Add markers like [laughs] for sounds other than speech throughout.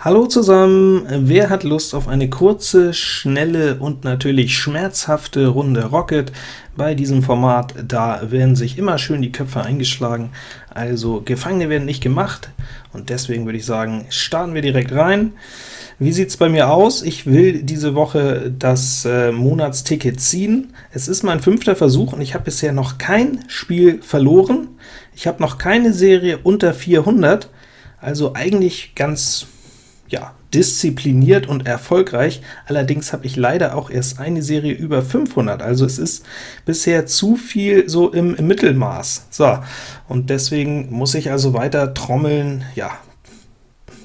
Hallo zusammen! Wer hat Lust auf eine kurze, schnelle und natürlich schmerzhafte Runde Rocket? Bei diesem Format, da werden sich immer schön die Köpfe eingeschlagen, also Gefangene werden nicht gemacht, und deswegen würde ich sagen, starten wir direkt rein. Wie sieht es bei mir aus? Ich will diese Woche das äh, Monatsticket ziehen. Es ist mein fünfter Versuch, und ich habe bisher noch kein Spiel verloren. Ich habe noch keine Serie unter 400, also eigentlich ganz ja, diszipliniert und erfolgreich, allerdings habe ich leider auch erst eine Serie über 500, also es ist bisher zu viel so im, im Mittelmaß. So, und deswegen muss ich also weiter trommeln, ja,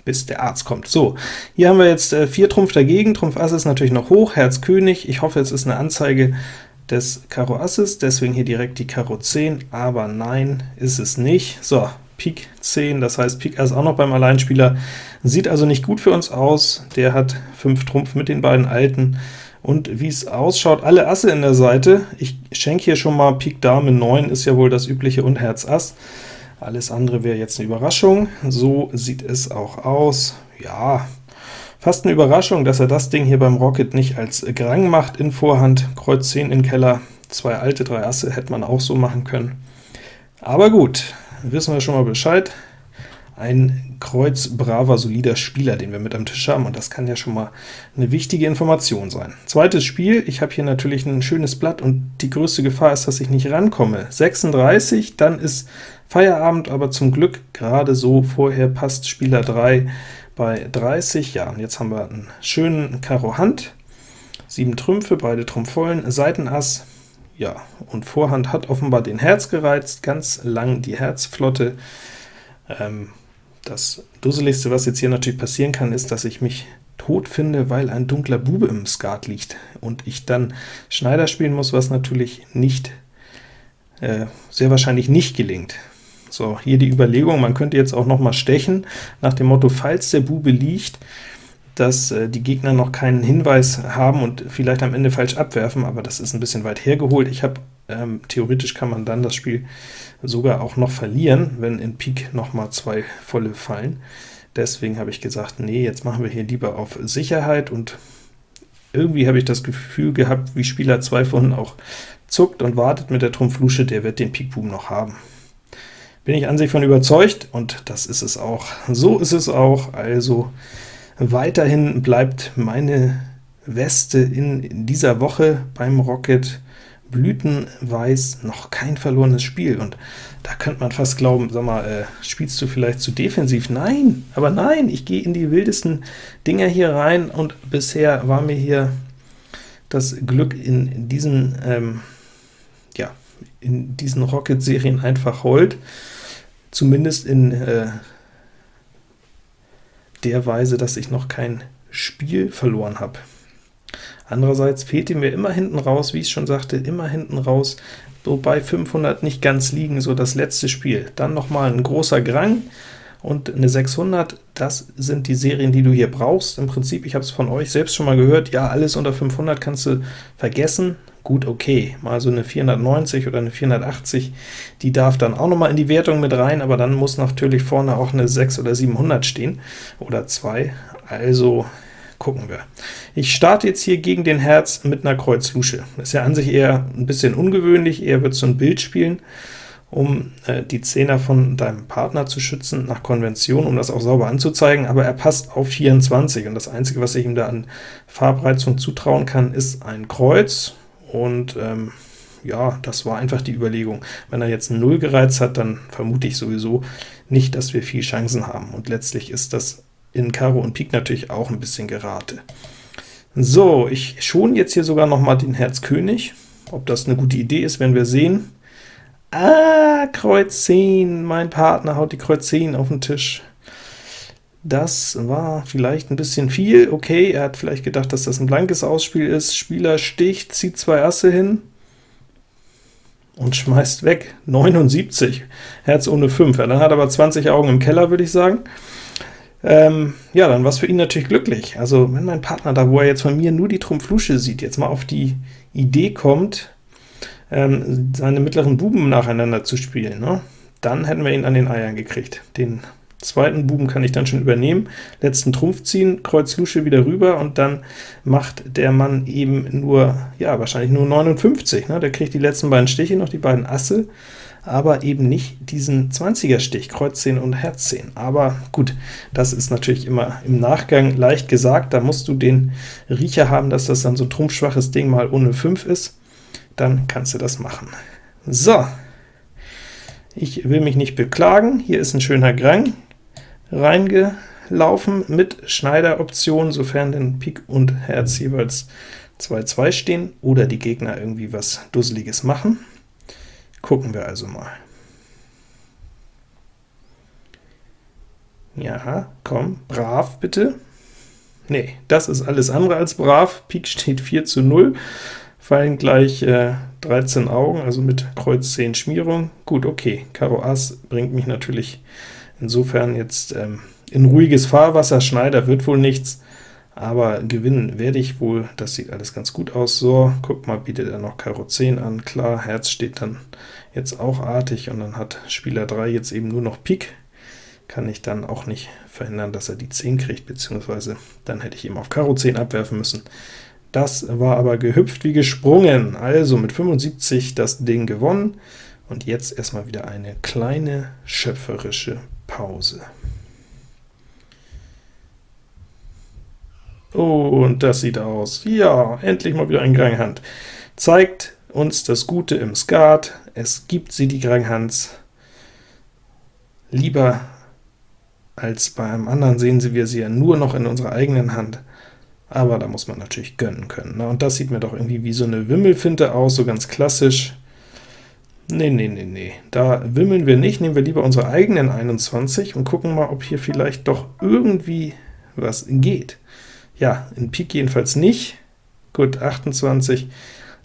bis der Arzt kommt. So, hier haben wir jetzt äh, 4 Trumpf dagegen, Trumpf Ass ist natürlich noch hoch, Herz König, ich hoffe, es ist eine Anzeige des Karo Asses, deswegen hier direkt die Karo 10, aber nein, ist es nicht. So, Pik 10, das heißt Pik Ass auch noch beim Alleinspieler, sieht also nicht gut für uns aus, der hat 5 Trumpf mit den beiden Alten, und wie es ausschaut, alle Asse in der Seite, ich schenke hier schon mal Pik Dame 9, ist ja wohl das übliche, und Herz Ass, alles andere wäre jetzt eine Überraschung, so sieht es auch aus, ja, fast eine Überraschung, dass er das Ding hier beim Rocket nicht als Grang macht in Vorhand, Kreuz 10 in Keller, zwei alte, drei Asse hätte man auch so machen können. Aber gut, wissen wir schon mal Bescheid. Ein Kreuz braver, solider Spieler, den wir mit am Tisch haben, und das kann ja schon mal eine wichtige Information sein. Zweites Spiel, ich habe hier natürlich ein schönes Blatt, und die größte Gefahr ist, dass ich nicht rankomme. 36, dann ist Feierabend, aber zum Glück gerade so vorher passt Spieler 3 bei 30. Ja, und jetzt haben wir einen schönen Karo Hand, 7 Trümpfe, beide Trumpf vollen, Seitenass, ja, und Vorhand hat offenbar den Herz gereizt, ganz lang die Herzflotte. Ähm, das Dusseligste, was jetzt hier natürlich passieren kann, ist, dass ich mich tot finde, weil ein dunkler Bube im Skat liegt, und ich dann Schneider spielen muss, was natürlich nicht, äh, sehr wahrscheinlich nicht gelingt. So, hier die Überlegung, man könnte jetzt auch noch mal stechen, nach dem Motto, falls der Bube liegt, dass äh, die Gegner noch keinen Hinweis haben und vielleicht am Ende falsch abwerfen, aber das ist ein bisschen weit hergeholt. Ich habe ähm, theoretisch kann man dann das Spiel sogar auch noch verlieren, wenn in Pik noch mal zwei volle fallen. Deswegen habe ich gesagt, nee, jetzt machen wir hier lieber auf Sicherheit, und irgendwie habe ich das Gefühl gehabt, wie Spieler 2 vorhin auch zuckt und wartet mit der Trumpf Lusche, der wird den Pik-Buben noch haben. Bin ich an sich von überzeugt, und das ist es auch. So ist es auch, also Weiterhin bleibt meine Weste in dieser Woche beim Rocket blütenweiß noch kein verlorenes Spiel, und da könnte man fast glauben, sag mal, äh, spielst du vielleicht zu defensiv? Nein, aber nein, ich gehe in die wildesten Dinger hier rein, und bisher war mir hier das Glück in diesen, ähm, ja, in diesen Rocket-Serien einfach hold, zumindest in äh, der Weise, dass ich noch kein Spiel verloren habe. Andererseits fehlte mir immer hinten raus, wie ich schon sagte, immer hinten raus, so bei 500 nicht ganz liegen, so das letzte Spiel. Dann noch mal ein großer Grang und eine 600, das sind die Serien, die du hier brauchst. Im Prinzip, ich habe es von euch selbst schon mal gehört, ja, alles unter 500 kannst du vergessen, gut, okay, mal so eine 490 oder eine 480, die darf dann auch noch mal in die Wertung mit rein, aber dann muss natürlich vorne auch eine 6 oder 700 stehen, oder 2, also gucken wir. Ich starte jetzt hier gegen den Herz mit einer Kreuz Lusche. Ist ja an sich eher ein bisschen ungewöhnlich, eher wird so ein Bild spielen, um äh, die Zehner von deinem Partner zu schützen, nach Konvention, um das auch sauber anzuzeigen, aber er passt auf 24, und das Einzige, was ich ihm da an Farbreizung zutrauen kann, ist ein Kreuz, und ähm, ja, das war einfach die Überlegung. Wenn er jetzt 0 gereizt hat, dann vermute ich sowieso nicht, dass wir viel Chancen haben, und letztlich ist das in Karo und Pik natürlich auch ein bisschen Gerate. So, ich schon jetzt hier sogar noch mal den Herz König. Ob das eine gute Idee ist, werden wir sehen. Ah, Kreuz 10, mein Partner haut die Kreuz 10 auf den Tisch. Das war vielleicht ein bisschen viel. Okay, er hat vielleicht gedacht, dass das ein blankes Ausspiel ist. Spieler sticht, zieht zwei Asse hin und schmeißt weg. 79, Herz ohne 5. Ja, dann hat er aber 20 Augen im Keller, würde ich sagen. Ähm, ja, dann war es für ihn natürlich glücklich. Also wenn mein Partner da, wo er jetzt von mir nur die Trumpflusche sieht, jetzt mal auf die Idee kommt, ähm, seine mittleren Buben nacheinander zu spielen, ne? dann hätten wir ihn an den Eiern gekriegt. Den Zweiten Buben kann ich dann schon übernehmen, letzten Trumpf ziehen, Kreuz Lusche wieder rüber, und dann macht der Mann eben nur, ja, wahrscheinlich nur 59, ne? der kriegt die letzten beiden Stiche, noch die beiden Asse, aber eben nicht diesen 20er Stich, Kreuz 10 und Herz 10. Aber gut, das ist natürlich immer im Nachgang leicht gesagt, da musst du den Riecher haben, dass das dann so ein trumpfschwaches Ding mal ohne 5 ist, dann kannst du das machen. So, ich will mich nicht beklagen, hier ist ein schöner Grang reingelaufen mit Schneideroption, sofern denn Pik und Herz jeweils 2-2 stehen, oder die Gegner irgendwie was Dusseliges machen. Gucken wir also mal. Ja, komm, brav bitte. Nee, das ist alles andere als brav. Pik steht 4 zu 0, fallen gleich äh, 13 Augen, also mit Kreuz 10 Schmierung. Gut, okay, Karo Ass bringt mich natürlich insofern jetzt ähm, in ruhiges Fahrwasser. Schneider wird wohl nichts, aber gewinnen werde ich wohl. Das sieht alles ganz gut aus. So, guck mal, bietet er noch Karo 10 an. Klar, Herz steht dann jetzt auch artig, und dann hat Spieler 3 jetzt eben nur noch Pik. Kann ich dann auch nicht verhindern, dass er die 10 kriegt, beziehungsweise dann hätte ich ihm auf Karo 10 abwerfen müssen. Das war aber gehüpft wie gesprungen, also mit 75 das Ding gewonnen, und jetzt erstmal wieder eine kleine schöpferische Pause. Und das sieht aus. Ja, endlich mal wieder ein Granghand. Zeigt uns das Gute im Skat. Es gibt sie, die Granghands. Lieber als bei einem anderen sehen Sie wir sie ja nur noch in unserer eigenen Hand. Aber da muss man natürlich gönnen können. Ne? Und das sieht mir doch irgendwie wie so eine Wimmelfinte aus, so ganz klassisch. Nee, nee, nee, nee, da wimmeln wir nicht, nehmen wir lieber unsere eigenen 21 und gucken mal, ob hier vielleicht doch irgendwie was geht. Ja, in Pik jedenfalls nicht. Gut, 28.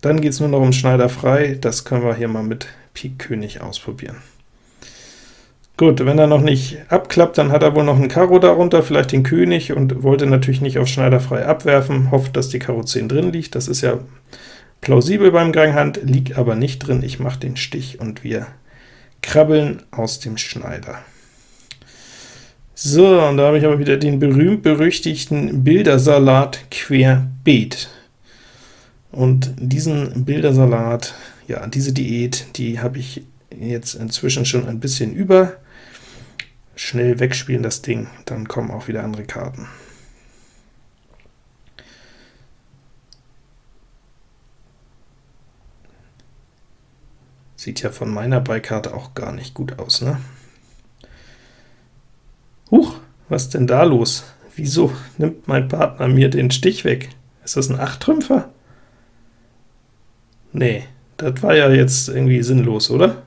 Dann geht es nur noch um Schneider frei, das können wir hier mal mit Pik König ausprobieren. Gut, wenn er noch nicht abklappt, dann hat er wohl noch einen Karo darunter, vielleicht den König, und wollte natürlich nicht auf Schneider frei abwerfen, hofft, dass die Karo 10 drin liegt. Das ist ja plausibel beim Ganghand, liegt aber nicht drin. Ich mache den Stich, und wir krabbeln aus dem Schneider. So, und da habe ich aber wieder den berühmt-berüchtigten Bildersalat querbeet. Und diesen Bildersalat, ja, diese Diät, die habe ich jetzt inzwischen schon ein bisschen über. Schnell wegspielen das Ding, dann kommen auch wieder andere Karten. Sieht ja von meiner Beikarte auch gar nicht gut aus, ne? Huch, was denn da los? Wieso nimmt mein Partner mir den Stich weg? Ist das ein Achttrümpfer? Nee, das war ja jetzt irgendwie sinnlos, oder?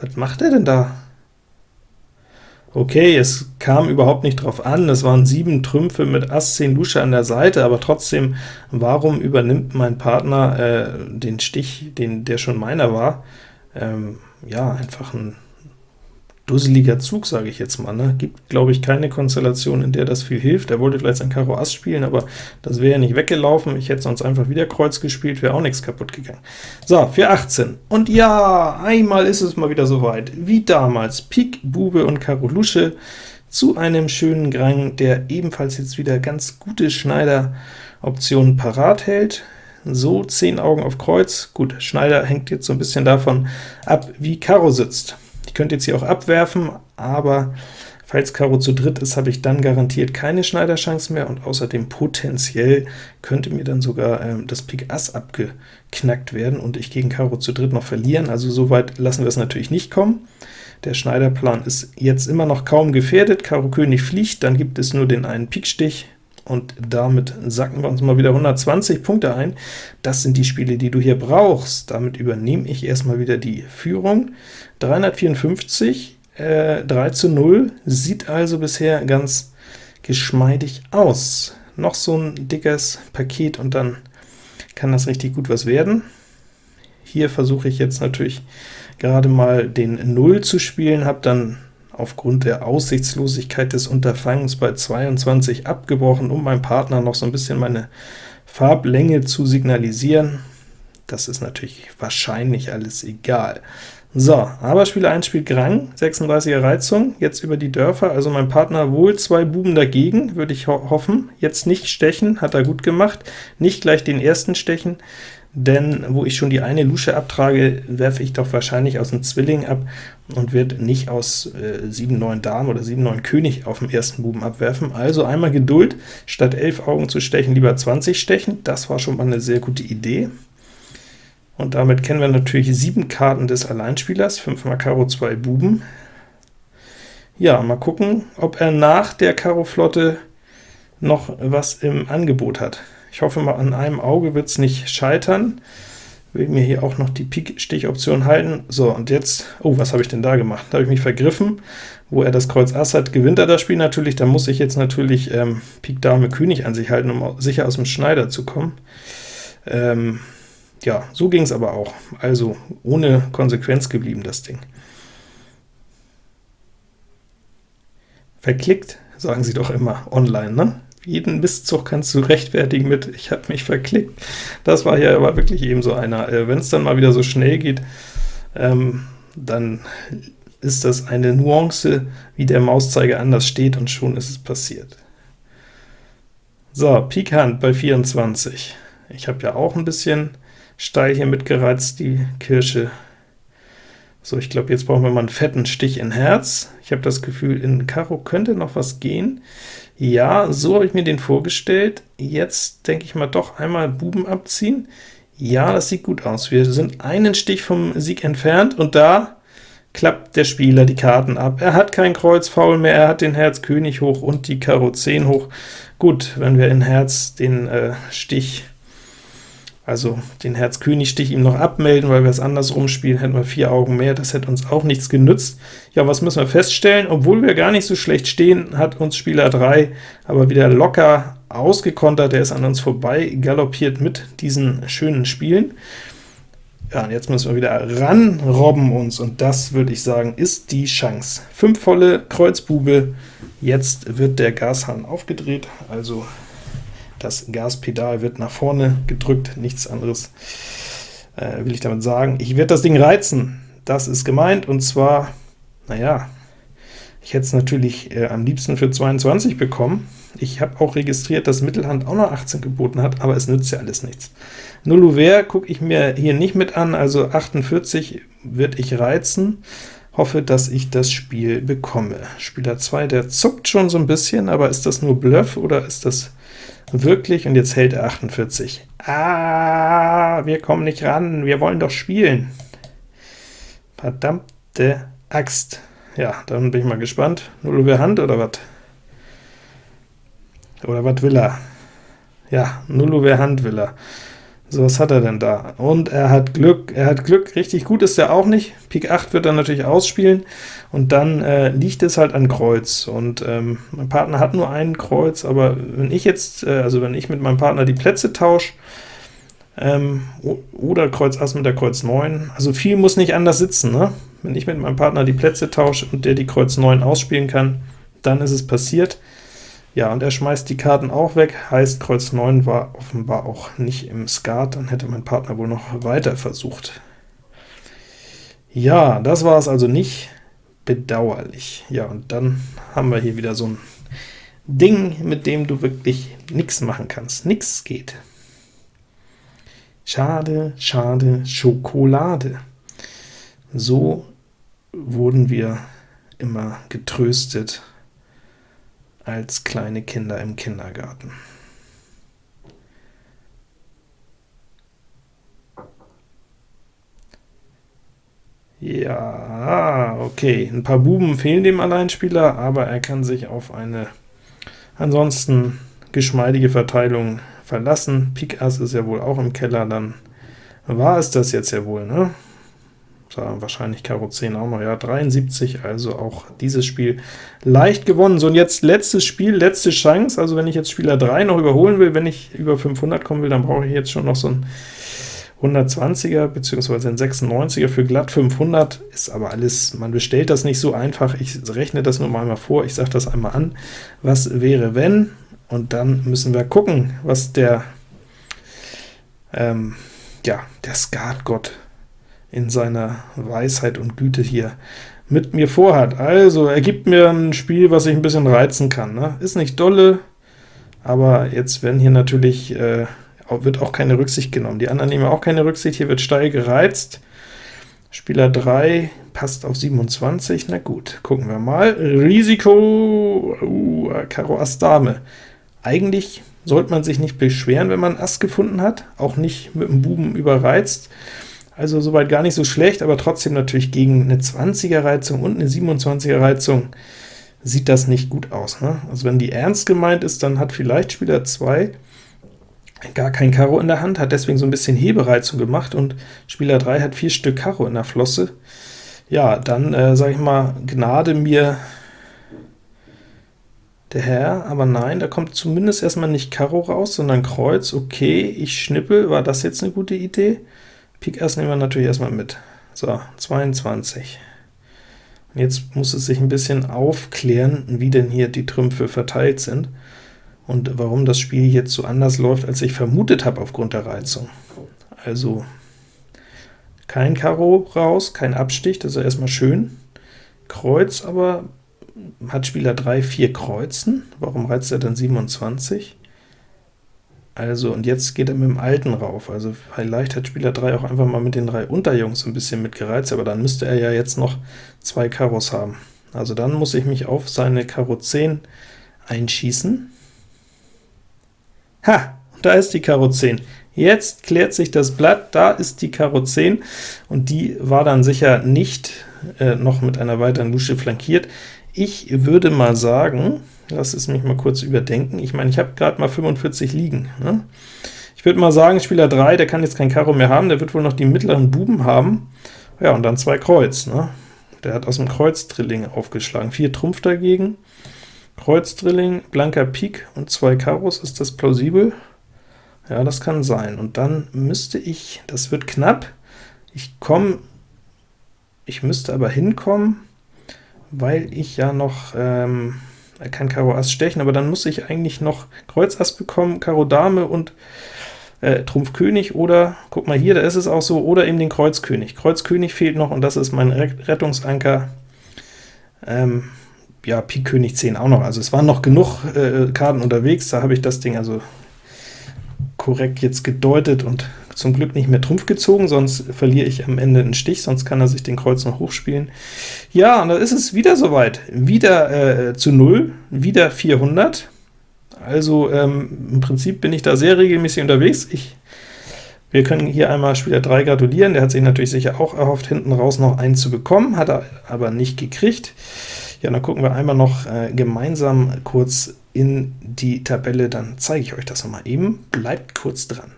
Was macht er denn da? Okay, es kam überhaupt nicht drauf an, es waren sieben Trümpfe mit Ass 10 Lusche an der Seite, aber trotzdem, warum übernimmt mein Partner äh, den Stich, den, der schon meiner war? Ähm, ja, einfach ein dusseliger Zug, sage ich jetzt mal. Ne? Gibt, glaube ich, keine Konstellation, in der das viel hilft. Er wollte vielleicht sein Karo Ass spielen, aber das wäre ja nicht weggelaufen. Ich hätte sonst einfach wieder Kreuz gespielt, wäre auch nichts kaputt gegangen. So, für 18. Und ja, einmal ist es mal wieder soweit. Wie damals, Pik, Bube und Karo Lusche zu einem schönen Grang, der ebenfalls jetzt wieder ganz gute Schneider-Optionen parat hält. So, 10 Augen auf Kreuz. Gut, Schneider hängt jetzt so ein bisschen davon ab, wie Karo sitzt. Könnte jetzt hier auch abwerfen, aber falls Karo zu dritt ist, habe ich dann garantiert keine Schneiderchance mehr, und außerdem potenziell könnte mir dann sogar ähm, das Pik Ass abgeknackt werden und ich gegen Karo zu dritt noch verlieren. Also so weit lassen wir es natürlich nicht kommen. Der Schneiderplan ist jetzt immer noch kaum gefährdet. Karo König fliegt, dann gibt es nur den einen Pikstich, und damit sacken wir uns mal wieder 120 Punkte ein. Das sind die Spiele, die du hier brauchst. Damit übernehme ich erstmal wieder die Führung. 354, äh, 3 zu 0, sieht also bisher ganz geschmeidig aus. Noch so ein dickes Paket, und dann kann das richtig gut was werden. Hier versuche ich jetzt natürlich gerade mal den 0 zu spielen, habe dann aufgrund der Aussichtslosigkeit des Unterfangens bei 22 abgebrochen, um meinem Partner noch so ein bisschen meine Farblänge zu signalisieren. Das ist natürlich wahrscheinlich alles egal. So, aber Spieler 1 spielt Grang, 36er Reizung, jetzt über die Dörfer, also mein Partner wohl zwei Buben dagegen, würde ich ho hoffen. Jetzt nicht stechen, hat er gut gemacht, nicht gleich den ersten stechen, denn wo ich schon die eine Lusche abtrage, werfe ich doch wahrscheinlich aus dem Zwilling ab und wird nicht aus äh, 7, 9 Dame oder 7, 9 König auf dem ersten Buben abwerfen. Also einmal Geduld, statt 11 Augen zu stechen, lieber 20 stechen, das war schon mal eine sehr gute Idee. Und damit kennen wir natürlich sieben Karten des Alleinspielers, 5 mal Karo, 2 Buben. Ja, mal gucken, ob er nach der Karo-Flotte noch was im Angebot hat. Ich hoffe mal, an einem Auge wird es nicht scheitern. Will mir hier auch noch die Pik-Stich-Option halten. So, und jetzt, oh, was habe ich denn da gemacht? Da habe ich mich vergriffen. Wo er das Kreuz Ass hat, gewinnt er das Spiel natürlich. Da muss ich jetzt natürlich ähm, Pik Dame König an sich halten, um sicher aus dem Schneider zu kommen. Ähm, ja, so ging es aber auch. Also ohne Konsequenz geblieben, das Ding. Verklickt, sagen sie doch immer online, ne? Jeden Mistzug kannst du [laughs] rechtfertigen mit, ich habe mich verklickt. Das war hier aber wirklich eben so einer. Äh, Wenn es dann mal wieder so schnell geht, ähm, dann ist das eine Nuance, wie der Mauszeiger anders steht, und schon ist es passiert. So, Pik Hand bei 24. Ich habe ja auch ein bisschen steil hier mitgereizt, die Kirsche. So, ich glaube, jetzt brauchen wir mal einen fetten Stich in Herz. Ich habe das Gefühl, in Karo könnte noch was gehen. Ja, so habe ich mir den vorgestellt. Jetzt denke ich mal doch einmal Buben abziehen. Ja, das sieht gut aus. Wir sind einen Stich vom Sieg entfernt, und da klappt der Spieler die Karten ab. Er hat kein Kreuz faul mehr, er hat den Herz König hoch und die Karo 10 hoch. Gut, wenn wir in Herz den äh, Stich also den Herz-König-Stich ihm noch abmelden, weil wir es andersrum spielen, hätten wir vier Augen mehr, das hätte uns auch nichts genützt. Ja, was müssen wir feststellen? Obwohl wir gar nicht so schlecht stehen, hat uns Spieler 3 aber wieder locker ausgekontert, der ist an uns vorbei galoppiert mit diesen schönen Spielen. Ja, und jetzt müssen wir wieder ranrobben uns, und das, würde ich sagen, ist die Chance. Fünf volle Kreuzbube, jetzt wird der Gashahn aufgedreht, also das Gaspedal wird nach vorne gedrückt, nichts anderes äh, will ich damit sagen. Ich werde das Ding reizen, das ist gemeint, und zwar, naja, ich hätte es natürlich äh, am liebsten für 22 bekommen. Ich habe auch registriert, dass Mittelhand auch noch 18 geboten hat, aber es nützt ja alles nichts. Null Ouvert gucke ich mir hier nicht mit an, also 48 wird ich reizen, hoffe, dass ich das Spiel bekomme. Spieler 2, der zuckt schon so ein bisschen, aber ist das nur Bluff oder ist das Wirklich, und jetzt hält er 48. Ah, wir kommen nicht ran, wir wollen doch spielen. Verdammte Axt. Ja, dann bin ich mal gespannt. Null über Hand oder was? Oder was will er? Ja, Null über Hand will er. So, was hat er denn da? Und er hat Glück, er hat Glück, richtig gut ist er auch nicht. Pik 8 wird er natürlich ausspielen, und dann äh, liegt es halt an Kreuz, und ähm, mein Partner hat nur ein Kreuz, aber wenn ich jetzt, äh, also wenn ich mit meinem Partner die Plätze tausche, ähm, oder Kreuz Ass mit der Kreuz 9, also viel muss nicht anders sitzen, ne? Wenn ich mit meinem Partner die Plätze tausche und der die Kreuz 9 ausspielen kann, dann ist es passiert. Ja, und er schmeißt die Karten auch weg, heißt Kreuz 9 war offenbar auch nicht im Skat, dann hätte mein Partner wohl noch weiter versucht. Ja, das war es also nicht bedauerlich. Ja, und dann haben wir hier wieder so ein Ding, mit dem du wirklich nichts machen kannst. Nichts geht. Schade, schade, Schokolade. So wurden wir immer getröstet als kleine Kinder im Kindergarten. Ja, okay, ein paar Buben fehlen dem Alleinspieler, aber er kann sich auf eine ansonsten geschmeidige Verteilung verlassen. Pik Ass ist ja wohl auch im Keller, dann war es das jetzt ja wohl, ne? Da wahrscheinlich Karo 10 auch noch, ja, 73, also auch dieses Spiel leicht gewonnen. So, und jetzt letztes Spiel, letzte Chance, also wenn ich jetzt Spieler 3 noch überholen will, wenn ich über 500 kommen will, dann brauche ich jetzt schon noch so ein 120er bzw. ein 96er für glatt 500, ist aber alles, man bestellt das nicht so einfach, ich rechne das nur mal vor, ich sage das einmal an, was wäre wenn, und dann müssen wir gucken, was der, ähm, ja, der Skatgott in seiner Weisheit und Güte hier mit mir vorhat. Also, er gibt mir ein Spiel, was ich ein bisschen reizen kann. Ne? Ist nicht dolle, aber jetzt werden hier natürlich, äh, wird auch keine Rücksicht genommen. Die anderen nehmen auch keine Rücksicht, hier wird steil gereizt. Spieler 3 passt auf 27, na gut, gucken wir mal. Risiko, uh, Karo Ass Dame. Eigentlich sollte man sich nicht beschweren, wenn man Ass gefunden hat, auch nicht mit dem Buben überreizt. Also soweit gar nicht so schlecht, aber trotzdem natürlich gegen eine 20er Reizung und eine 27er Reizung sieht das nicht gut aus. Ne? Also wenn die ernst gemeint ist, dann hat vielleicht Spieler 2 gar kein Karo in der Hand, hat deswegen so ein bisschen Hebereizung gemacht, und Spieler 3 hat vier Stück Karo in der Flosse. Ja, dann äh, sage ich mal, gnade mir der Herr, aber nein, da kommt zumindest erstmal nicht Karo raus, sondern Kreuz. Okay, ich schnippel, war das jetzt eine gute Idee? Pik Ass nehmen wir natürlich erstmal mit. So, 22. Und jetzt muss es sich ein bisschen aufklären, wie denn hier die Trümpfe verteilt sind und warum das Spiel jetzt so anders läuft, als ich vermutet habe aufgrund der Reizung. Also kein Karo raus, kein Abstich, das ist erstmal schön. Kreuz aber hat Spieler 3 vier Kreuzen, warum reizt er dann 27? Also, und jetzt geht er mit dem Alten rauf, also vielleicht hat Spieler 3 auch einfach mal mit den drei Unterjungs ein bisschen mitgereizt, aber dann müsste er ja jetzt noch zwei Karos haben. Also dann muss ich mich auf seine Karo 10 einschießen. Ha, da ist die Karo 10. Jetzt klärt sich das Blatt, da ist die Karo 10, und die war dann sicher nicht äh, noch mit einer weiteren Lusche flankiert. Ich würde mal sagen, lass es mich mal kurz überdenken, ich meine, ich habe gerade mal 45 liegen. Ne? Ich würde mal sagen, Spieler 3, der kann jetzt kein Karo mehr haben, der wird wohl noch die mittleren Buben haben, ja, und dann zwei Kreuz. Ne? Der hat aus dem Kreuz-Drilling aufgeschlagen, vier Trumpf dagegen, Kreuz-Drilling, blanker Pik und zwei Karos, ist das plausibel? Ja, das kann sein. Und dann müsste ich, das wird knapp, ich komme, ich müsste aber hinkommen, weil ich ja noch, ähm, er kann Karo Ass stechen, aber dann muss ich eigentlich noch Kreuz Ass bekommen, Karo Dame und äh, Trumpf König, oder, guck mal hier, da ist es auch so, oder eben den Kreuz König. Kreuz König fehlt noch, und das ist mein Rettungsanker. Ähm, ja, Pik König 10 auch noch, also es waren noch genug äh, Karten unterwegs, da habe ich das Ding also korrekt jetzt gedeutet und zum Glück nicht mehr Trumpf gezogen, sonst verliere ich am Ende einen Stich, sonst kann er sich den Kreuz noch hochspielen. Ja, und da ist es wieder soweit. Wieder äh, zu 0, wieder 400. Also ähm, im Prinzip bin ich da sehr regelmäßig unterwegs. Ich, wir können hier einmal Spieler 3 gratulieren, der hat sich natürlich sicher auch erhofft, hinten raus noch einen zu bekommen, hat er aber nicht gekriegt. Ja, dann gucken wir einmal noch äh, gemeinsam kurz in die Tabelle, dann zeige ich euch das nochmal eben. Bleibt kurz dran.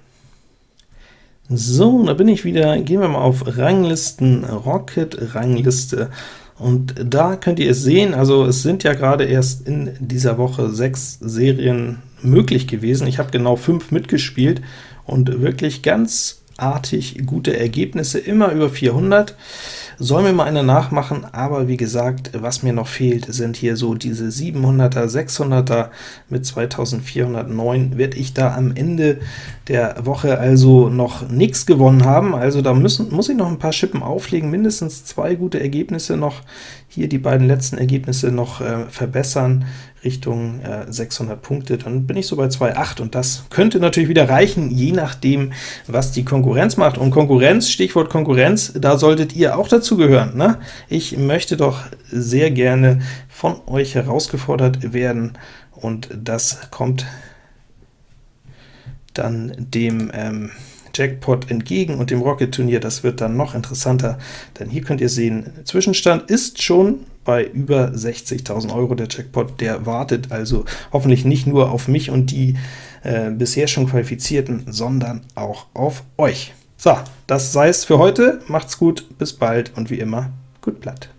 So, da bin ich wieder. Gehen wir mal auf Ranglisten, Rocket Rangliste. Und da könnt ihr es sehen, also es sind ja gerade erst in dieser Woche sechs Serien möglich gewesen. Ich habe genau fünf mitgespielt und wirklich ganz artig gute Ergebnisse, immer über 400. Soll mir mal eine nachmachen, aber wie gesagt, was mir noch fehlt, sind hier so diese 700er, 600er mit 2409, werde ich da am Ende der Woche also noch nichts gewonnen haben, also da müssen, muss ich noch ein paar Schippen auflegen, mindestens zwei gute Ergebnisse noch, hier die beiden letzten Ergebnisse noch äh, verbessern, Richtung äh, 600 Punkte, dann bin ich so bei 2,8 und das könnte natürlich wieder reichen, je nachdem, was die Konkurrenz macht. Und Konkurrenz, Stichwort Konkurrenz, da solltet ihr auch dazu gehören. Ne? Ich möchte doch sehr gerne von euch herausgefordert werden, und das kommt dann dem ähm, Jackpot entgegen und dem Rocket-Turnier, das wird dann noch interessanter, denn hier könnt ihr sehen, Zwischenstand ist schon bei über 60.000 Euro der Jackpot, der wartet also hoffentlich nicht nur auf mich und die äh, bisher schon Qualifizierten, sondern auch auf euch. So, das sei es für heute, macht's gut, bis bald und wie immer, gut Blatt.